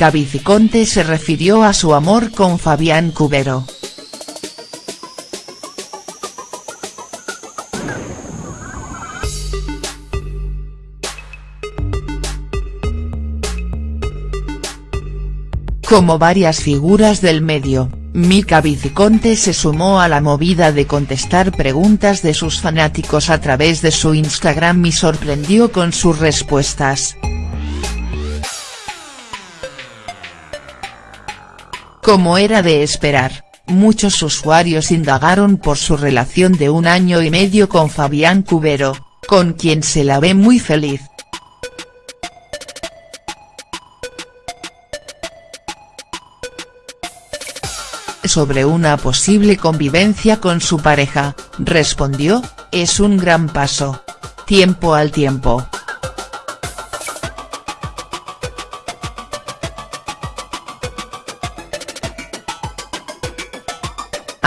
Mica Viciconte se refirió a su amor con Fabián Cubero. Como varias figuras del medio, Mica Viciconte se sumó a la movida de contestar preguntas de sus fanáticos a través de su Instagram y sorprendió con sus respuestas. Como era de esperar, muchos usuarios indagaron por su relación de un año y medio con Fabián Cubero, con quien se la ve muy feliz. Sobre una posible convivencia con su pareja, respondió, es un gran paso. Tiempo al tiempo.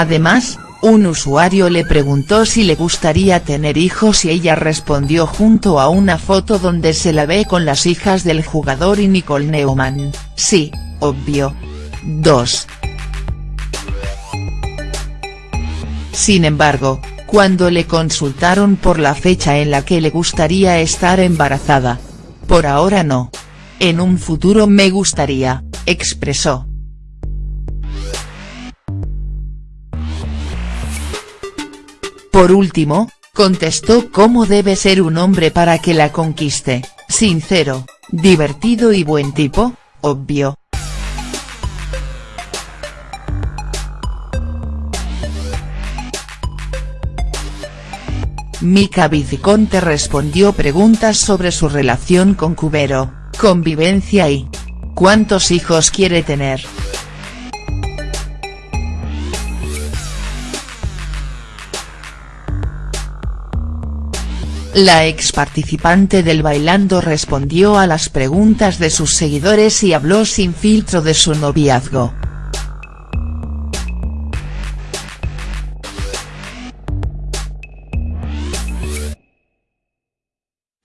Además, un usuario le preguntó si le gustaría tener hijos y ella respondió junto a una foto donde se la ve con las hijas del jugador y Nicole Neumann, sí, obvio. 2. Sin embargo, cuando le consultaron por la fecha en la que le gustaría estar embarazada. Por ahora no. En un futuro me gustaría, expresó. Por último, contestó cómo debe ser un hombre para que la conquiste, sincero, divertido y buen tipo, obvio. Mica Viciconte respondió preguntas sobre su relación con Cubero, convivencia y ¿cuántos hijos quiere tener?. La ex participante del Bailando respondió a las preguntas de sus seguidores y habló sin filtro de su noviazgo.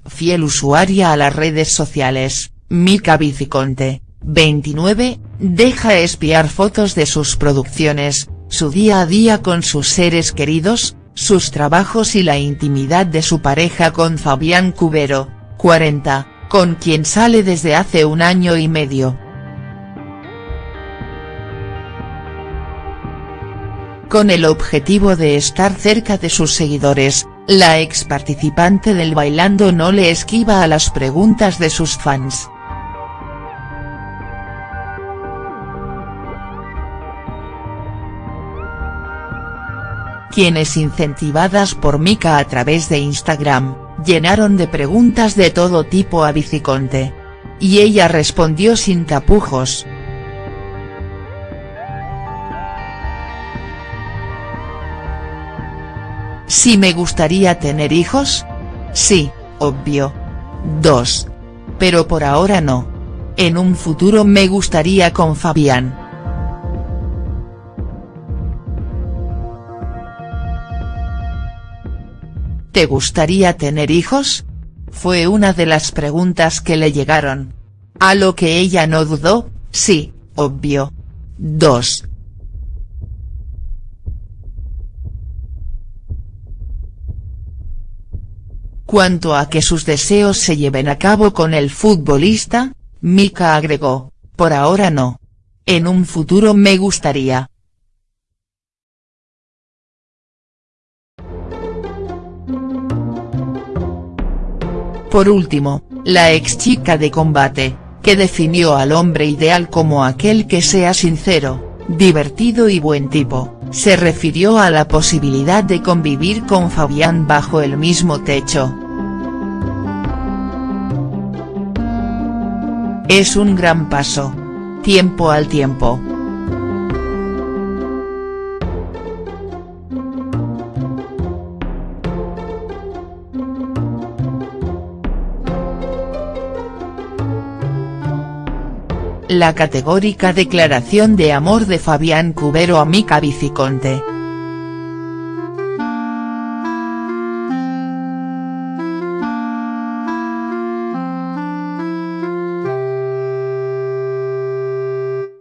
Fiel usuaria a las redes sociales, Mica Viciconte, 29, deja espiar fotos de sus producciones, su día a día con sus seres queridos, sus trabajos y la intimidad de su pareja con Fabián Cubero, 40, con quien sale desde hace un año y medio. Con el objetivo de estar cerca de sus seguidores, la ex participante del Bailando no le esquiva a las preguntas de sus fans. Quienes incentivadas por Mika a través de Instagram, llenaron de preguntas de todo tipo a Viciconte. Y ella respondió sin tapujos. ¿Si me gustaría tener hijos? Sí, obvio. 2. Pero por ahora no. En un futuro me gustaría con Fabián. ¿Te gustaría tener hijos? Fue una de las preguntas que le llegaron. A lo que ella no dudó, sí, obvio. 2. Cuanto a que sus deseos se lleven a cabo con el futbolista, Mika agregó, por ahora no. En un futuro me gustaría. Por último, la ex chica de combate, que definió al hombre ideal como aquel que sea sincero, divertido y buen tipo, se refirió a la posibilidad de convivir con Fabián bajo el mismo techo. Es un gran paso. Tiempo al tiempo. La categórica declaración de amor de Fabián Cubero a Mica Viciconte.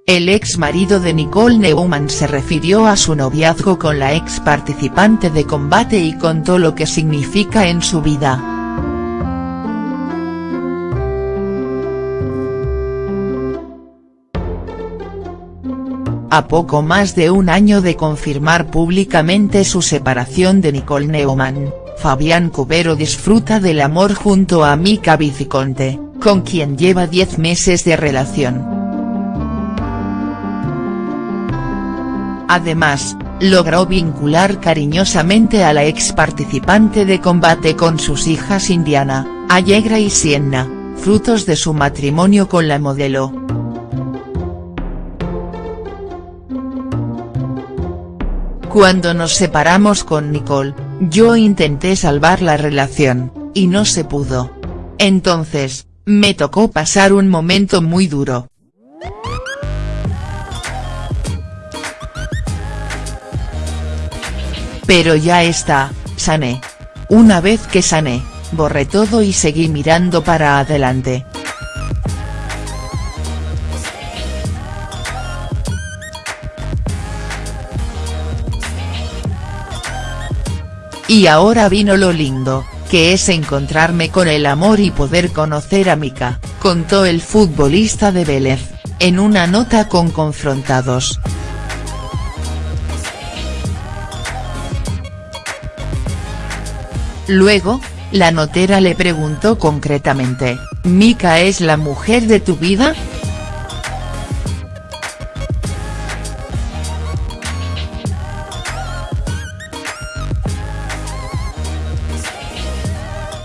El ex marido de Nicole Neumann se refirió a su noviazgo con la ex participante de combate y contó lo que significa en su vida. A poco más de un año de confirmar públicamente su separación de Nicole Neumann, Fabián Cubero disfruta del amor junto a Mica Viciconte, con quien lleva 10 meses de relación. Además, logró vincular cariñosamente a la ex participante de combate con sus hijas Indiana, Allegra y Sienna, frutos de su matrimonio con la modelo. Cuando nos separamos con Nicole, yo intenté salvar la relación, y no se pudo. Entonces, me tocó pasar un momento muy duro. Pero ya está, sané. Una vez que sané, borré todo y seguí mirando para adelante. Y ahora vino lo lindo, que es encontrarme con el amor y poder conocer a Mika, contó el futbolista de Vélez, en una nota con Confrontados. Luego, la notera le preguntó concretamente, ¿Mika es la mujer de tu vida?.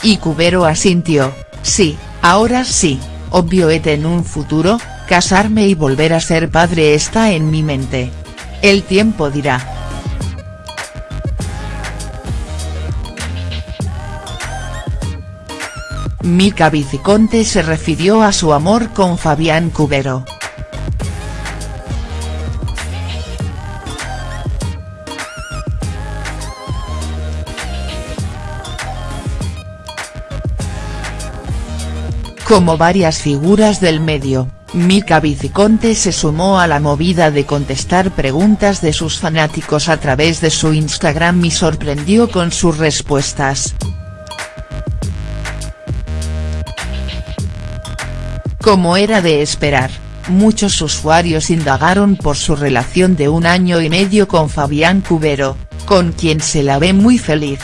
Y Cubero asintió, sí, ahora sí, obvio en un futuro, casarme y volver a ser padre está en mi mente. El tiempo dirá. Mica Viciconte se refirió a su amor con Fabián Cubero. Como varias figuras del medio, Mica Viciconte se sumó a la movida de contestar preguntas de sus fanáticos a través de su Instagram y sorprendió con sus respuestas. Como era de esperar, muchos usuarios indagaron por su relación de un año y medio con Fabián Cubero, con quien se la ve muy feliz.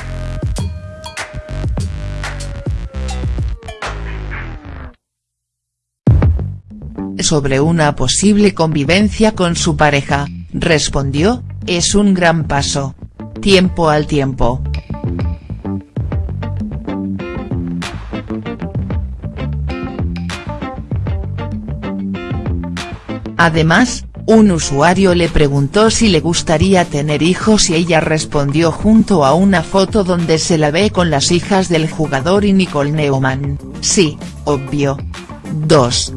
Sobre una posible convivencia con su pareja, respondió, es un gran paso. Tiempo al tiempo. Además, un usuario le preguntó si le gustaría tener hijos y ella respondió junto a una foto donde se la ve con las hijas del jugador y Nicole Neumann, sí, obvio. 2.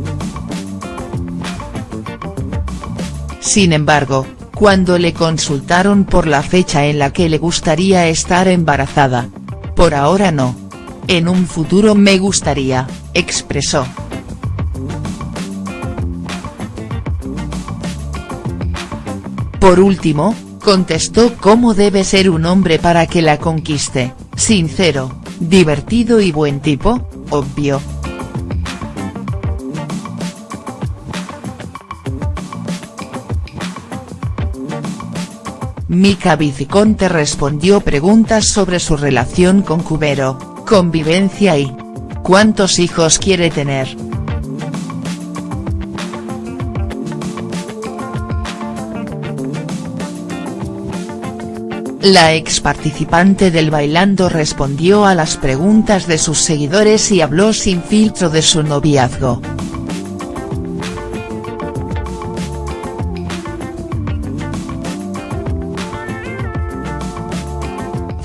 Sin embargo, cuando le consultaron por la fecha en la que le gustaría estar embarazada. Por ahora no. En un futuro me gustaría, expresó. Por último, contestó cómo debe ser un hombre para que la conquiste, sincero, divertido y buen tipo, obvio. Mica Viciconte respondió preguntas sobre su relación con Cubero, convivencia y ¿cuántos hijos quiere tener?. La ex participante del Bailando respondió a las preguntas de sus seguidores y habló sin filtro de su noviazgo.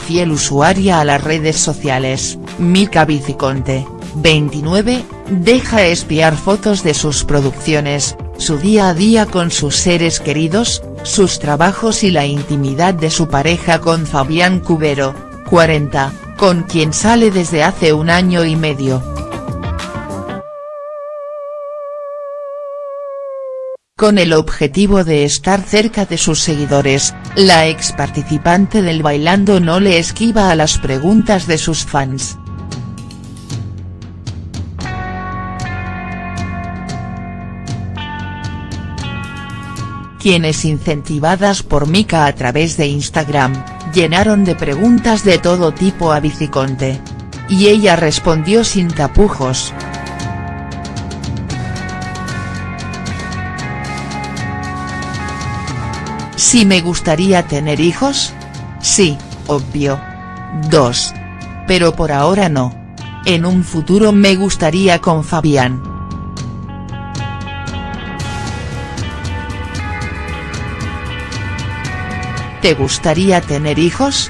Fiel usuaria a las redes sociales, Mica Viciconte, 29, deja espiar fotos de sus producciones, su día a día con sus seres queridos, sus trabajos y la intimidad de su pareja con Fabián Cubero, 40, con quien sale desde hace un año y medio. Con el objetivo de estar cerca de sus seguidores, la ex participante del Bailando no le esquiva a las preguntas de sus fans. quienes incentivadas por Mika a través de Instagram, llenaron de preguntas de todo tipo a Viciconte. Y ella respondió sin tapujos. ¿Si me gustaría tener hijos? Sí, obvio. Dos. Pero por ahora no. En un futuro me gustaría con Fabián. ¿Te gustaría tener hijos?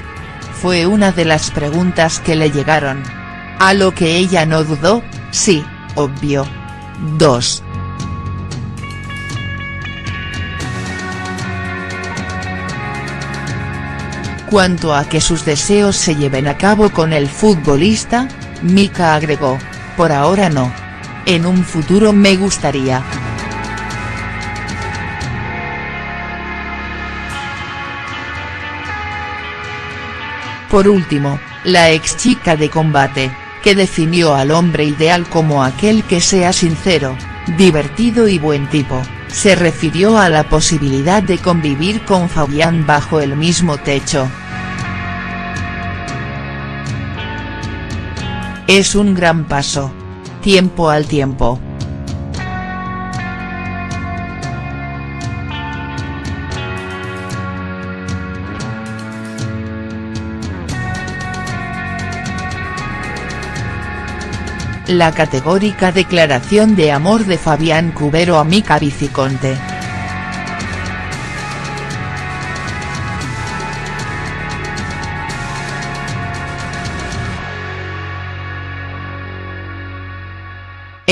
Fue una de las preguntas que le llegaron. A lo que ella no dudó, sí, obvio. 2. Cuanto a que sus deseos se lleven a cabo con el futbolista, Mika agregó, por ahora no. En un futuro me gustaría. Por último, la ex chica de combate, que definió al hombre ideal como aquel que sea sincero, divertido y buen tipo, se refirió a la posibilidad de convivir con Fabián bajo el mismo techo. Es un gran paso. Tiempo al tiempo. la categórica declaración de amor de Fabián Cubero a Mica Viciconte.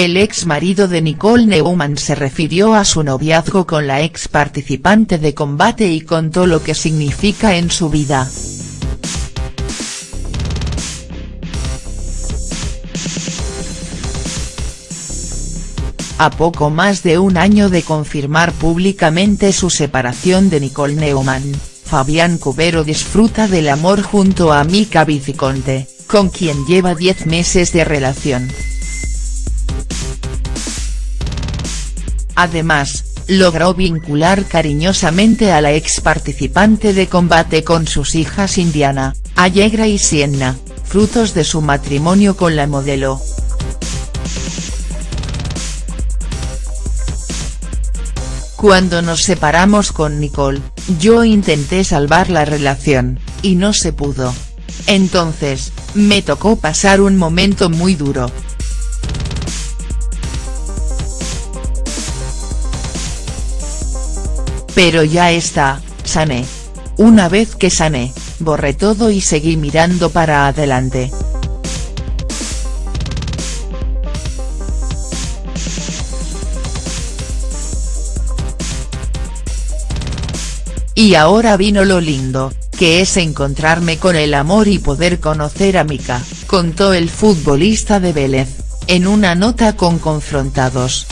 El ex marido de Nicole Neumann se refirió a su noviazgo con la ex participante de combate y contó lo que significa en su vida. A poco más de un año de confirmar públicamente su separación de Nicole Neumann, Fabián Cubero disfruta del amor junto a Mika Viciconte, con quien lleva 10 meses de relación. Además, logró vincular cariñosamente a la ex participante de combate con sus hijas Indiana, Allegra y Sienna, frutos de su matrimonio con la modelo. Cuando nos separamos con Nicole, yo intenté salvar la relación, y no se pudo. Entonces, me tocó pasar un momento muy duro. Pero ya está, sané. Una vez que sané, borré todo y seguí mirando para adelante. Y ahora vino lo lindo, que es encontrarme con el amor y poder conocer a Mika, contó el futbolista de Vélez, en una nota con Confrontados.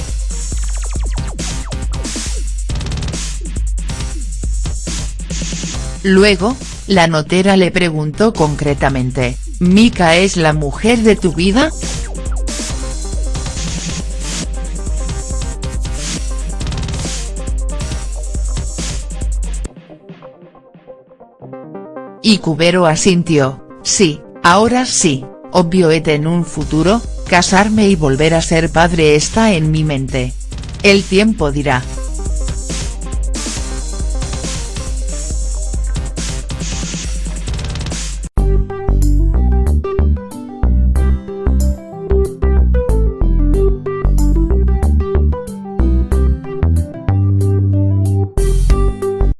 Luego, la notera le preguntó concretamente, ¿Mika es la mujer de tu vida?. Y Cubero asintió, sí, ahora sí, obvio et en un futuro, casarme y volver a ser padre está en mi mente. El tiempo dirá.